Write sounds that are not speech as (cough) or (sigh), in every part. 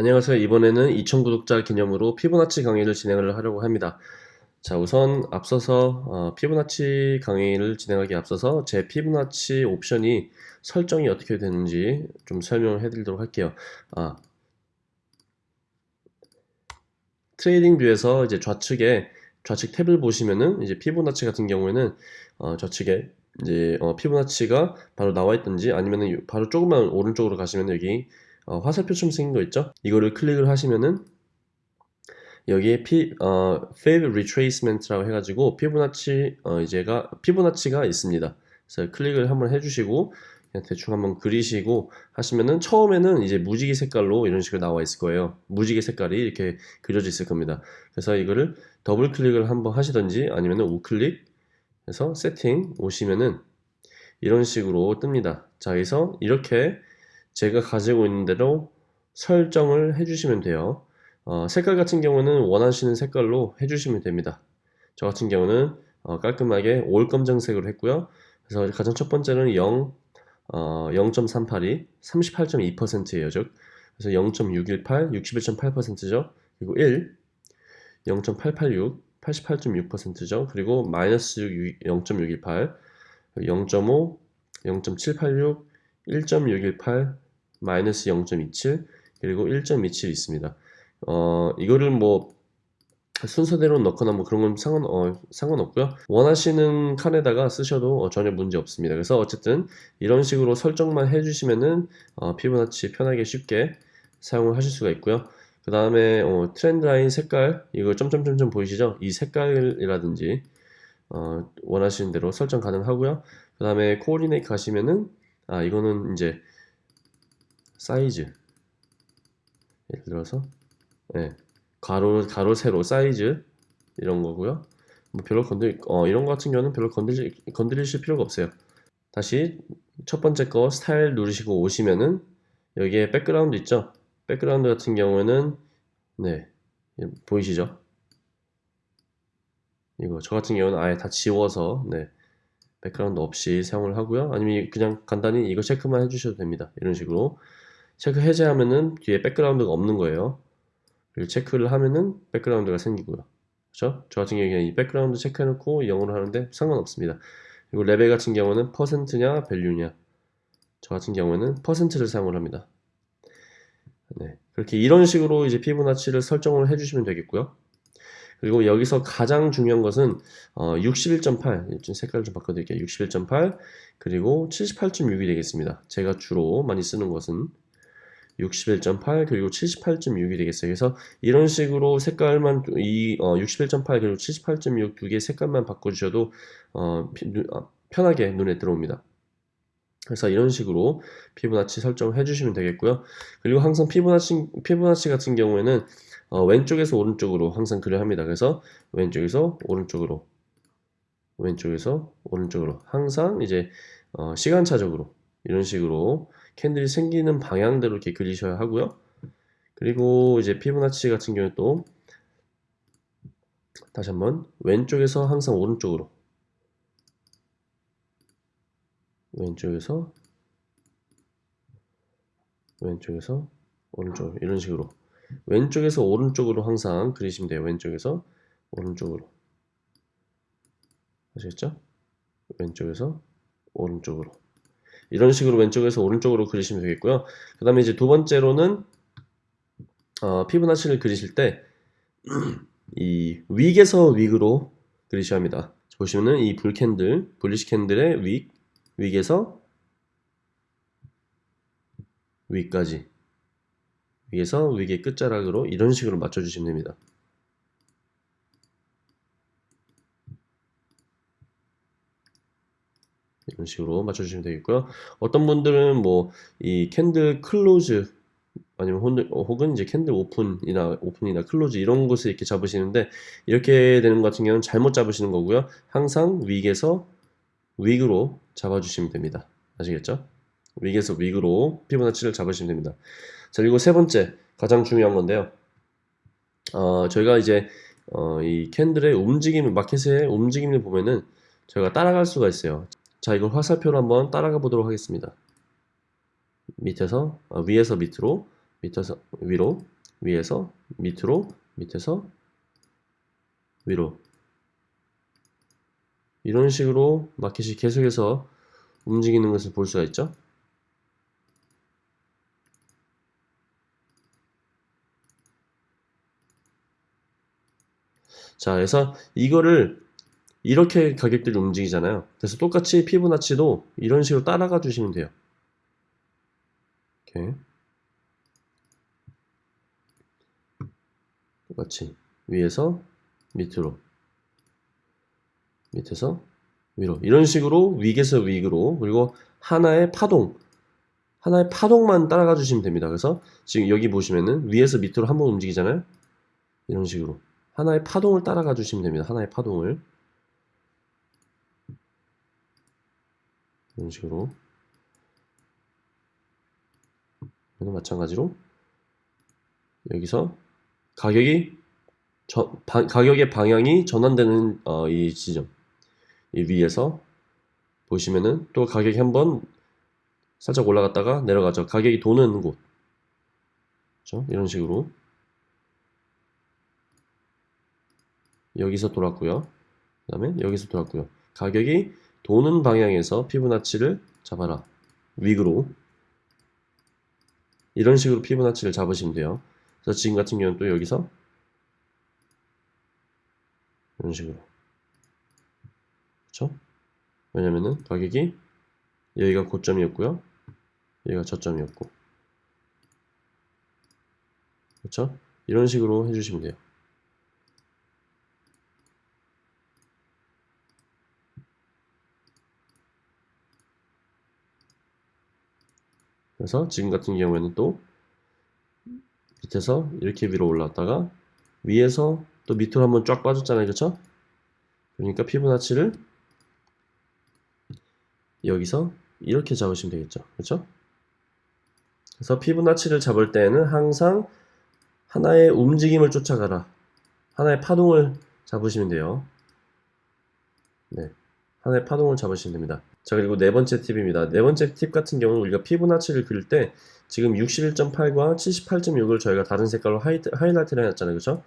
안녕하세요. 이번에는 2,000 구독자 기념으로 피보나치 강의를 진행을 하려고 합니다. 자, 우선 앞서서 어, 피보나치 강의를 진행하기 앞서서 제 피보나치 옵션이 설정이 어떻게 되는지 좀 설명을 해드리도록 할게요. 아, TradingView에서 이제 좌측에 좌측 탭을 보시면은 이제 피보나치 같은 경우에는 어, 좌측에 이제 어, 피보나치가 바로 나와 있든지 아니면은 바로 조금만 오른쪽으로 가시면 여기 어, 화살표처럼 생긴 거 있죠? 이거를 클릭을 하시면은 여기에 피, 어, Fib Retracement라고 해가지고 피보나치 어, 이제가 피보나치가 있습니다. 그래서 클릭을 한번 해주시고 그냥 대충 한번 그리시고 하시면은 처음에는 이제 무지개 색깔로 이런 식으로 나와 있을 거예요. 무지개 색깔이 이렇게 그려져 있을 겁니다. 그래서 이거를 더블 클릭을 한번 하시던지 아니면은 우클릭 해서 세팅 오시면은 이런 식으로 뜹니다. 자, 여기서 이렇게 제가 가지고 있는 대로 설정을 해주시면 돼요. 어, 색깔 같은 경우는 원하시는 색깔로 해주시면 됩니다. 저 같은 경우는 어, 깔끔하게 올 검정색으로 했고요. 그래서 가장 첫 번째는 0, 어, 0.382, 38.2%예요. 즉, 그래서 0.618, 61.8%죠. 그리고 1, 0.886, 88.6%죠. 그리고 마이너스 0.618, 0.5, 0.786, 1.618, 마이너스 0.27 그리고 1.27 있습니다. 어, 이거를 뭐 순서대로 넣거나 뭐 그런 건 상관, 어, 상관없고요. 원하시는 칸에다가 쓰셔도 어, 전혀 문제 없습니다. 그래서 어쨌든 이런 식으로 설정만 해주시면은 어, 피부나치 편하게 쉽게 사용을 하실 수가 있고요. 그 다음에 어, 트렌드 라인 색깔 이거 점점점점 보이시죠? 이 색깔이라든지 어, 원하시는 대로 설정 가능하고요. 그 다음에 coordinate 가시면은 아 이거는 이제 사이즈 예를 들어서 네, 가로 가로 세로 사이즈 이런 거고요. 뭐 별로 건들 어 이런 거 같은 경우는 별로 건들 건드리실 필요가 없어요. 다시 첫 번째 거 스타일 누르시고 오시면은 여기에 background 있죠. background 같은 경우에는 네 보이시죠? 이거 저 같은 경우는 아예 다 지워서 네 background 없이 사용을 하고요. 아니면 그냥 간단히 이거 체크만 해주셔도 됩니다. 이런 식으로 체크 해제하면은 뒤에 background가 없는 거예요. 그리고 체크를 하면은 background가 생기고요. 그렇죠? 저 같은 경우에는 이 background 체크해놓고 영어로 하는데 상관없습니다. 그리고 레벨 같은 경우는 퍼센트냐 value냐 저 같은 경우에는 퍼센트를 사용을 합니다. 네, 그렇게 이런 식으로 이제 피부나치를 설정을 해주시면 되겠고요. 그리고 여기서 가장 중요한 것은 어, 61.8좀 색깔 좀 바꿔드릴게요. 61.8 그리고 78.6이 되겠습니다. 제가 주로 많이 쓰는 것은 61.8 그리고 78.6이 되겠어요. 그래서 이런 식으로 색깔만 이 어, 61.8 그리고 78.6 두 개 색깔만 바꿔주셔도 어, 아, 편하게 눈에 들어옵니다 그래서 이런 식으로 피부나치 설정을 해주시면 되겠고요 그리고 항상 피부나치, 피부나치 같은 경우에는 어, 왼쪽에서 오른쪽으로 항상 그려 합니다. 그래서 왼쪽에서 오른쪽으로 왼쪽에서 오른쪽으로 항상 이제 어, 시간차적으로 이런 식으로 캔들이 생기는 방향대로 이렇게 그리셔야 하고요. 그리고 이제 피부나치 같은 경우 또 다시 한번 왼쪽에서 항상 오른쪽으로 왼쪽에서 왼쪽에서 오른쪽 이런 식으로 왼쪽에서 오른쪽으로 항상 그리시면 돼요. 왼쪽에서 오른쪽으로. 아시겠죠? 왼쪽에서 오른쪽으로. 이런 식으로 왼쪽에서 오른쪽으로 그리시면 되겠고요. 그 다음에 이제 두 번째로는 어, 피부나치를 그리실 때 (clears throat) 이 윅에서 윅으로 그리셔야 합니다. 보시면은 이 불캔들, 불리시 캔들의 윅, 윅에서 윅까지 위에서 위의 끝자락으로 이런 식으로 맞춰주시면 됩니다. 이런 식으로 맞춰주시면 되겠고요. 어떤 분들은 뭐 이 candle close 아니면 혹은 이제 candle open이나 open이나 close 이런 곳을 이렇게 잡으시는데 이렇게 되는 것 같은 경우는 잘못 잡으시는 거고요. 항상 윅에서 윅으로 잡아주시면 됩니다. 아시겠죠? 윅에서 윅으로 피보나치를 잡으시면 됩니다. 자, 그리고 세 번째 가장 중요한 건데요. 어, 저희가 이제 어, 이 캔들의 움직임, 마켓의 움직임을 보면은 저희가 따라갈 수가 있어요. 자, 이걸 화살표로 한번 따라가 보도록 하겠습니다. 밑에서 어, 위에서 밑으로 밑에서 위로, 위에서 밑으로, 밑에서 위로. 이런 식으로 마켓이 계속해서 움직이는 것을 볼 수가 있죠. 자, 그래서 이거를 이렇게 가격들이 움직이잖아요. 그래서 똑같이 피부나치도 이런 식으로 따라가 주시면 돼요. 이렇게 똑같이 위에서 밑으로 밑에서 위로 이런 식으로 위에서 위로 그리고 하나의 파동 하나의 파동만 따라가 주시면 됩니다. 그래서 지금 여기 보시면은 위에서 밑으로 한번 움직이잖아요. 이런 식으로 하나의 파동을 따라가 주시면 됩니다. 하나의 파동을 이런 식으로 얘는 마찬가지로 여기서 가격이 저, 바, 가격의 방향이 전환되는 어, 이 지점 이 위에서 보시면은 또 가격이 한번 살짝 올라갔다가 내려가죠. 가격이 도는 곳 그렇죠? 이런 식으로 여기서 돌았고요. 그 다음에 여기서 돌았고요. 가격이 도는 방향에서 피부나치를 잡아라. 위그로 이런 식으로 피부나치를 잡으시면 돼요. 그래서 지금 같은 경우는 또 여기서 이런 식으로 그렇죠? 왜냐면은 가격이 여기가 고점이었고요. 여기가 저점이었고 그렇죠? 이런 식으로 해주시면 돼요. 그래서 지금 같은 경우에는 또 밑에서 이렇게 위로 올라왔다가 위에서 또 밑으로 한번 쫙 빠졌잖아요 그렇죠 그러니까 피부나치를 여기서 이렇게 잡으시면 되겠죠 그렇죠 그래서 피보나치를 잡을 때는 항상 하나의 움직임을 쫓아가라 하나의 파동을 잡으시면 돼요 네 하나의 파동을 잡으시면 됩니다 자 그리고 네 번째 팁입니다. 네 번째 팁 같은 경우는 우리가 피보나치를 그릴 때 지금 61.8과 78.6을 저희가 다른 색깔로 하이, 하이라이트를 해놨잖아요. 그죠?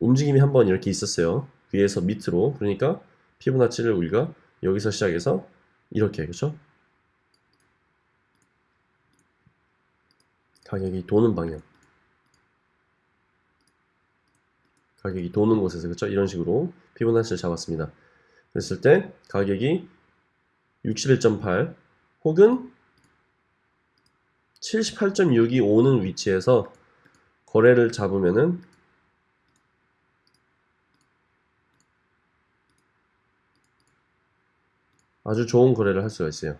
움직임이 한 번 이렇게 있었어요. 위에서 밑으로. 그러니까 피부나치를 우리가 여기서 시작해서 이렇게 그죠? 가격이 도는 방향. 가격이 도는 곳에서 그렇죠? 이런 식으로 피부나치를 잡았습니다. 그랬을 때 가격이 61.8 혹은 78.6이 오는 위치에서 거래를 잡으면은 아주 좋은 거래를 할 수가 있어요.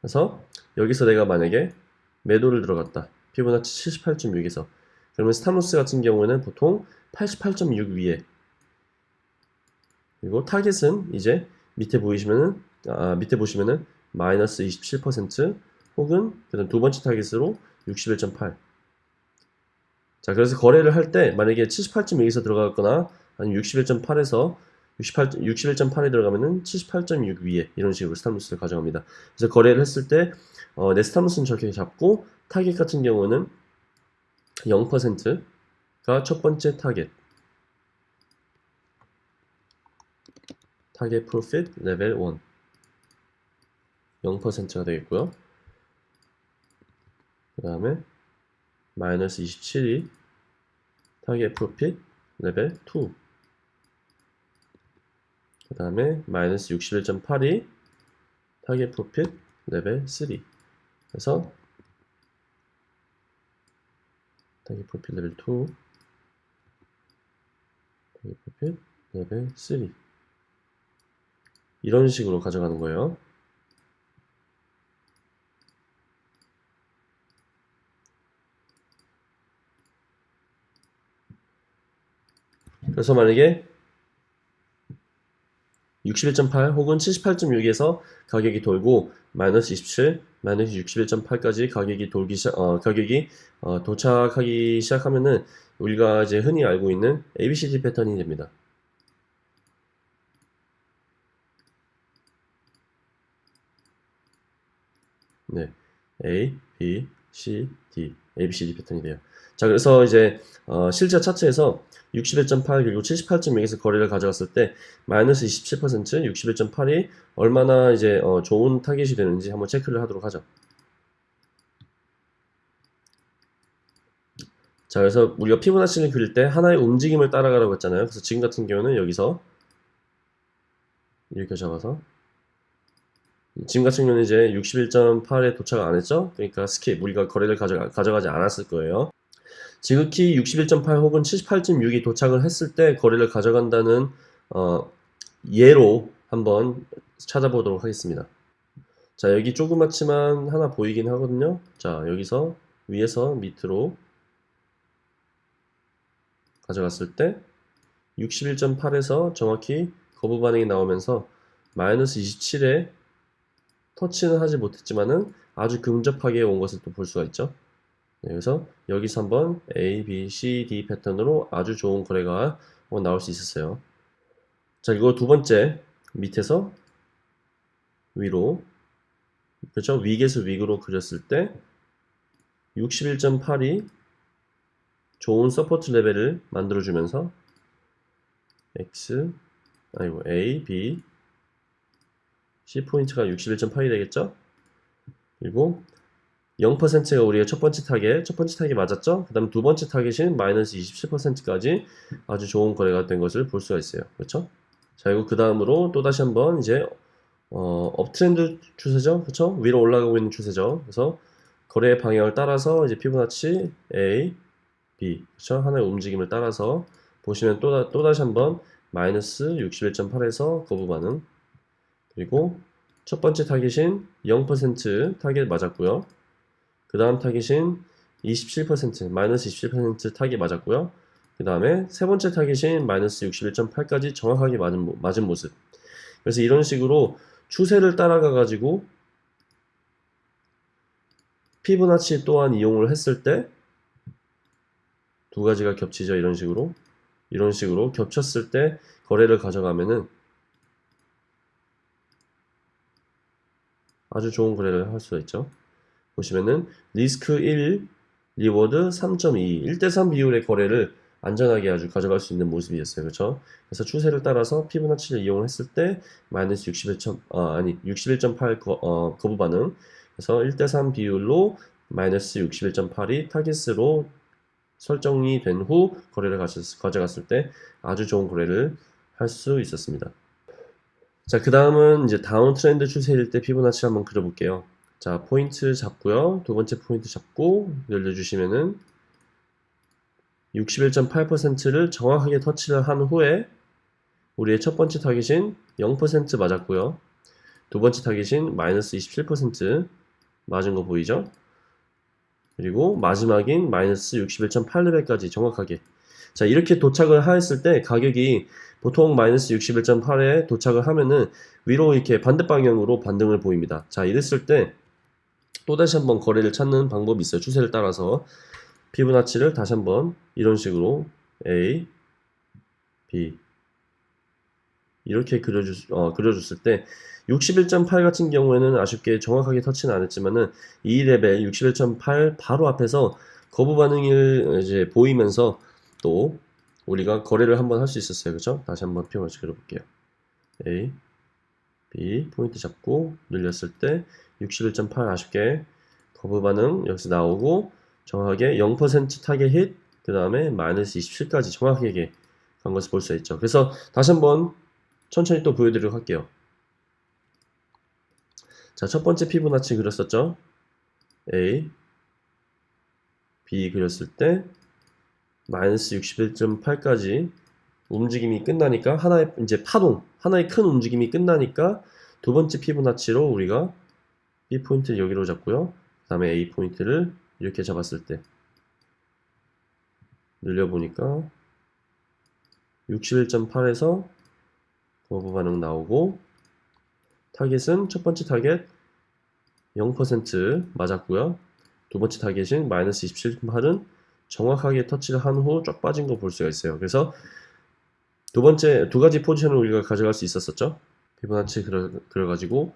그래서 여기서 내가 만약에 매도를 들어갔다. 피보나치 78.6에서 그러면 stop loss 같은 경우에는 보통 88.6 위에 그리고 타겟은 이제 밑에 보이시면은 아, 밑에 보시면은 마이너스 27% 혹은 그다음 두 번째 타겟으로 61.8. 자, 그래서 거래를 할 때 만약에 78.6에서 들어갔거나 아니면 61.8에서 68, 61.8에 들어가면은 78.6 위에 이런 식으로 stop loss를 가져갑니다. 그래서 거래를 했을 때 어, 내 stop loss는 저렇게 잡고 타겟 같은 경우는 0%가 첫 번째 타겟. target profit level 1 0%가 되겠고요. 그 다음에 마이너스 27이 target profit level 2. 그 다음에 마이너스 61.8이 target profit level 3. 그래서 target profit level 2 target profit level 3 이런 식으로 가져가는 거예요. 그래서 만약에 61.8 혹은 78.6에서 가격이 돌고 마이너스 27, 마이너스 61.8까지 가격이 돌기 시작, 어, 가격이 어, 도착하기 시작하면은 우리가 이제 흔히 알고 있는 ABCD 패턴이 됩니다. 네. A, B, C, D, A, B, C, D 패턴이 돼요. 자, 그래서 이제 어, 실제 차트에서 61.8 그리고 78.6에서 거래를 가져갔을 때 마이너스 27% 61.8이 얼마나 이제 어, 좋은 타겟이 되는지 한번 체크를 하도록 하죠. 자, 그래서 우리가 피보나치를 그릴 때 하나의 움직임을 따라가라고 했잖아요. 그래서 지금 같은 경우는 여기서 이렇게 잡아서 지금 같은 경우는 이제 61.8에 도착을 안 했죠? 그러니까 skip, 우리가 거래를 가져가, 가져가지 않았을 거예요. 지극히 61.8 혹은 78.6이 도착을 했을 때 거래를 가져간다는 어, 예로 한번 찾아보도록 하겠습니다. 자, 여기 조그맣지만 하나 보이긴 하거든요. 자, 여기서 위에서 밑으로 가져갔을 때 61.8에서 정확히 거부 반응이 나오면서 마이너스 27에 터치는 하지 못했지만은 아주 근접하게 온 것을 또 볼 수가 있죠. 네, 그래서 여기서 한번 A, B, C, D 패턴으로 아주 좋은 거래가 나올 수 있었어요. 자, 이거 두 번째 밑에서 위로 그렇죠? 위에서 위로 그렸을 때 61.8이 좋은 support level을 만들어주면서 X 아니고 A, B, C 포인트가 61.8이 되겠죠? 그리고 0%가 우리의 첫 번째 타겟, 첫 번째 타겟 맞았죠? 그 다음 두 번째 타겟인 마이너스 27%까지 아주 좋은 거래가 된 것을 볼 수가 있어요. 그렇죠? 자, 그리고 그 다음으로 또 다시 한번 이제 어, uptrend 추세죠? 그렇죠? 위로 올라가고 있는 추세죠. 그래서 거래의 방향을 따라서 이제 피보나치 A, B, 그렇죠? 하나의 움직임을 따라서 보시면 또, 또 다시 한번 마이너스 61.8에서 거부 반응 그리고 첫 번째 타겟인 0% 타겟 맞았고요. 그 다음 타겟인 27% 마이너스 27% 타겟 맞았고요. 그 다음에 세 번째 타겟인 마이너스 61.8까지 정확하게 맞은, 맞은 모습. 그래서 이런 식으로 추세를 따라가 가지고 피보나치 또한 이용을 했을 때 두 가지가 겹치죠. 이런 식으로. 이런 식으로 겹쳤을 때 거래를 가져가면은 아주 좋은 거래를 할 수가 있죠. 보시면은 리스크 1, reward 3.2, 1대3 비율의 거래를 안전하게 아주 가져갈 수 있는 모습이었어요. 그렇죠? 그래서 추세를 따라서 피보나치를 이용했을 때 마이너스 61. 어, 아니 61.8 거, 어, 거부 반응. 그래서 1대3 비율로 마이너스 61.8이 타깃으로 설정이 된 후 거래를 가져갔을 때 아주 좋은 거래를 할 수 있었습니다. 자, 그 다음은 이제 다운 트렌드 추세일 때 피보나치 한번 그려볼게요. 자, 포인트 잡고요. 두 번째 포인트 잡고 늘려주시면은 61.8%를 정확하게 터치를 한 후에 우리의 첫 번째 타깃인 0% 맞았고요. 두 번째 타깃인 마이너스 27% 맞은 거 보이죠? 그리고 마지막인 마이너스 61.8레벨까지 정확하게 자 이렇게 도착을 하였을 때 가격이 보통 마이너스 61.8에 도착을 하면은 위로 이렇게 반대 방향으로 반등을 보입니다. 자 이랬을 때 또다시 한번 거래를 찾는 방법이 있어요. 추세를 따라서 피부나치를 다시 한번 이런 식으로 A, B 이렇게 그려주, 어, 그려줬을 때 61.8 같은 경우에는 아쉽게 정확하게 터치는 안 했지만은 이 레벨 61.8 바로 앞에서 거부 반응을 이제 보이면서 또 우리가 거래를 한번 할 수 있었어요. 그죠? 다시 한번 표현을 그려볼게요. A, B 포인트 잡고 늘렸을 때 61.8 아쉽게 거부 반응 여기서 나오고 정확하게 0% target hit, 그 다음에 마이너스 27까지 정확하게 간 것을 볼 수 있죠. 그래서 다시 한번 천천히 또 보여드리도록 할게요. 자, 첫 번째 피보나치 그렸었죠? A, B 그렸을 때 마이너스 61.8까지 움직임이 끝나니까 하나의 이제 파동, 하나의 큰 움직임이 끝나니까 두 번째 피보나치로 우리가 B 포인트를 여기로 잡고요. 그 다음에 A 포인트를 이렇게 잡았을 때 늘려보니까 61.8에서 거부 반응 나오고 타겟은 첫 번째 타겟 0% 맞았고요. 두 번째 타겟인 마이너스 27.8은 정확하게 터치를 한 후 쫙 빠진 거 볼 수가 있어요. 그래서 두 번째 두 가지 포지션을 우리가 가져갈 수 있었었죠. 피보나치 그려, 그려가지고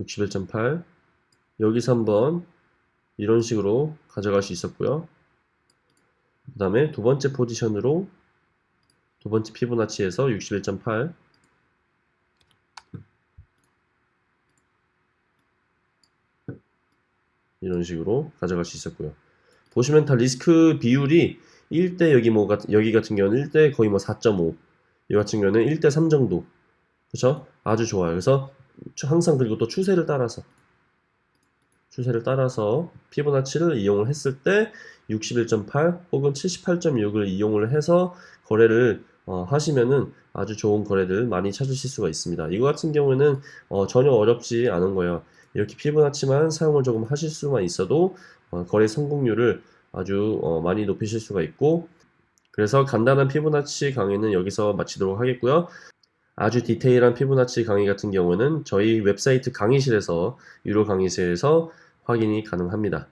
61.8 여기서 한번 이런 식으로 가져갈 수 있었고요. 그 다음에 두 번째 포지션으로 두 번째 피보나치에서 61.8 이런 식으로 가져갈 수 있었고요. 보시면 다 리스크 비율이 1대 여기 뭐 같- 여기 같은 경우는 1대 거의 뭐 4.5. 이 같은 경우는 1대 3 정도. 그렇죠? 아주 좋아요. 그래서 추- 항상 그리고 또 추세를 따라서 추세를 따라서 피보나치를 이용을 했을 때 61.8 혹은 78.6을 이용을 해서 거래를 어, 하시면은 아주 좋은 거래들 많이 찾으실 수가 있습니다. 이거 같은 경우는 어, 전혀 어렵지 않은 거예요. 이렇게 피보나치만 사용을 조금 하실 수만 있어도 어, 거래 성공률을 아주 어, 많이 높이실 수가 있고 그래서 간단한 피보나치 강의는 여기서 마치도록 하겠고요. 아주 디테일한 피보나치 강의 같은 경우는 저희 웹사이트 강의실에서 유료 강의실에서 확인이 가능합니다.